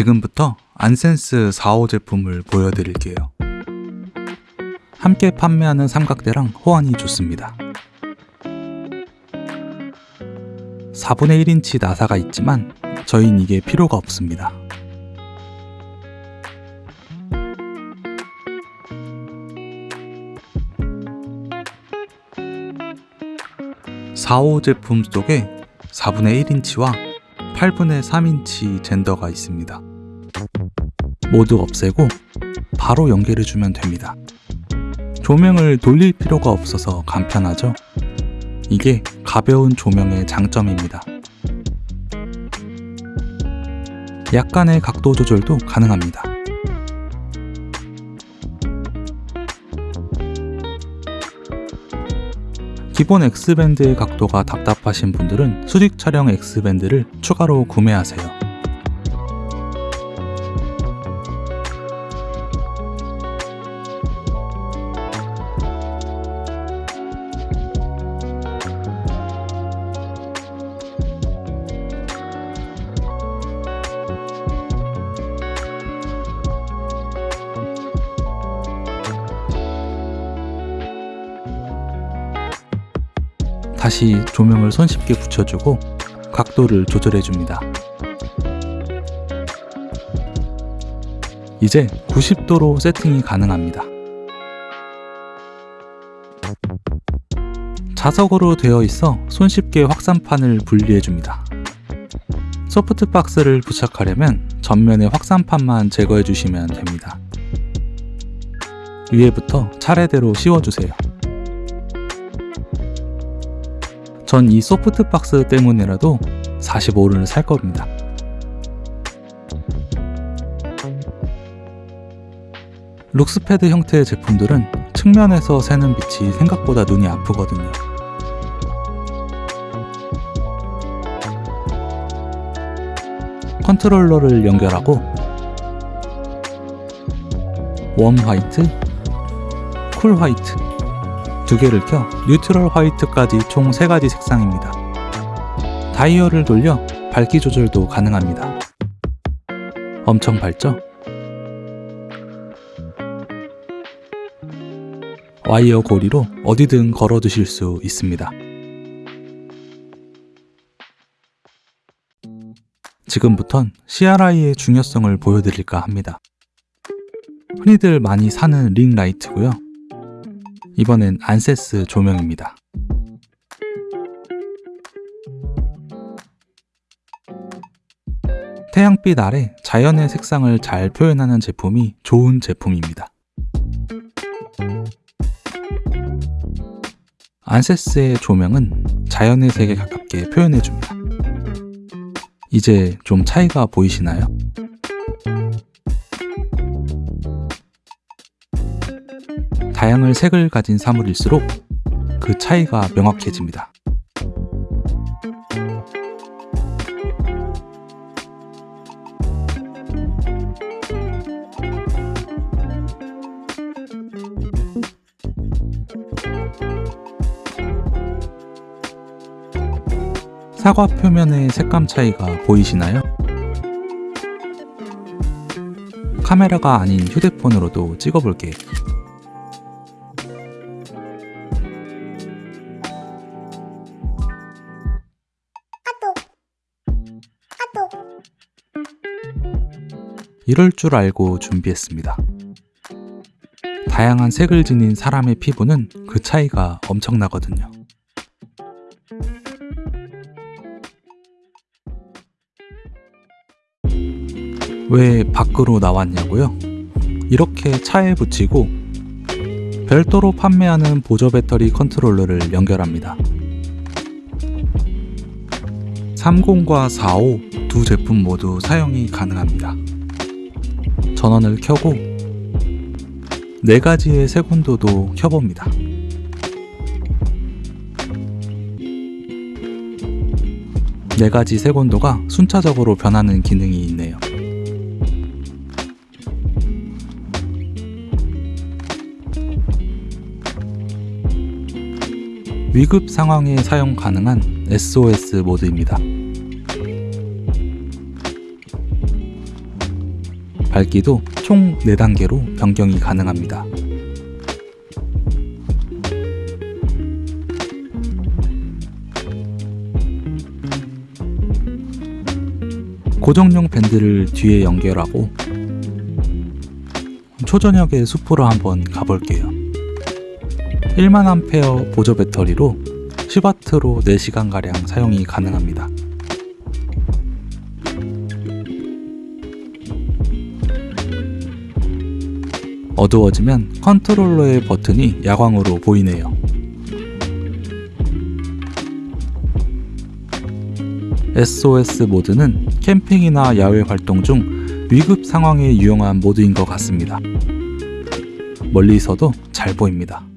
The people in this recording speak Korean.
지금부터 안센스 4호 제품을 보여드릴게요. 함께 판매하는 삼각대랑 호환이 좋습니다. 4분의 1인치 나사가 있지만 저흰 이게 필요가 없습니다. (4호) 제품 속에 (4분의 1인치와) (8분의 3인치) 젠더가 있습니다. 모두 없애고 바로 연결해주면 됩니다. 조명을 돌릴 필요가 없어서 간편하죠? 이게 가벼운 조명의 장점입니다. 약간의 각도 조절도 가능합니다. 기본 X밴드의 각도가 답답하신 분들은 수직 촬영 X밴드를 추가로 구매하세요. 다시 조명을 손쉽게 붙여주고 각도를 조절해줍니다. 이제 90도로 세팅이 가능합니다. 자석으로 되어 있어 손쉽게 확산판을 분리해줍니다. 소프트박스를 부착하려면 전면의 확산판만 제거해주시면 됩니다. 위에부터 차례대로 씌워주세요. 전 이 softbox 때문에라도 45를 살 겁니다. Luxpad 형태의 제품들은 측면에서 새는 빛이 생각보다 눈이 아프거든요. 컨트롤러를 연결하고 warm white, cool white 두 개를 켜 neutral white까지 총 3가지 색상입니다. 다이얼을 돌려 밝기 조절도 가능합니다. 엄청 밝죠? 와이어 고리로 어디든 걸어 두실 수 있습니다. 지금부턴 CRI의 중요성을 보여드릴까 합니다. 흔히들 많이 사는 링 라이트고요. 이번엔 안세스 조명입니다. 태양빛 아래 자연의 색상을 잘 표현하는 제품이 좋은 제품입니다. 안세스의 조명은 자연의 색에 가깝게 표현해줍니다. 이제 좀 차이가 보이시나요? 다양한 색을 가진 사물일수록 그 차이가 명확해집니다. 사과 표면의 색감 차이가 보이시나요? 카메라가 아닌 휴대폰으로도 찍어볼게요. 이럴 줄 알고 준비했습니다. 다양한 색을 지닌 사람의 피부는 그 차이가 엄청나거든요. 왜 밖으로 나왔냐고요? 이렇게 차에 붙이고 별도로 판매하는 보조 배터리 컨트롤러를 연결합니다. 30과 45 두 제품 모두 사용이 가능합니다. 전원을 켜고 4가지의 색온도도 켜봅니다. 네 가지 색온도가 순차적으로 변하는 기능이 있네요. 위급 상황에 사용 가능한 SOS 모드입니다. 밝기도 총 4단계로 변경이 가능합니다. 고정용 밴드를 뒤에 연결하고 초저녁에 숲으로 한번 가볼게요. 1만암페어 보조 배터리로 10W로 4시간가량 사용이 가능합니다. 어두워지면 컨트롤러의 버튼이 야광으로 보이네요. SOS 모드는 캠핑이나 야외 활동 중 위급 상황에 유용한 모드인 것 같습니다. 멀리서도 잘 보입니다.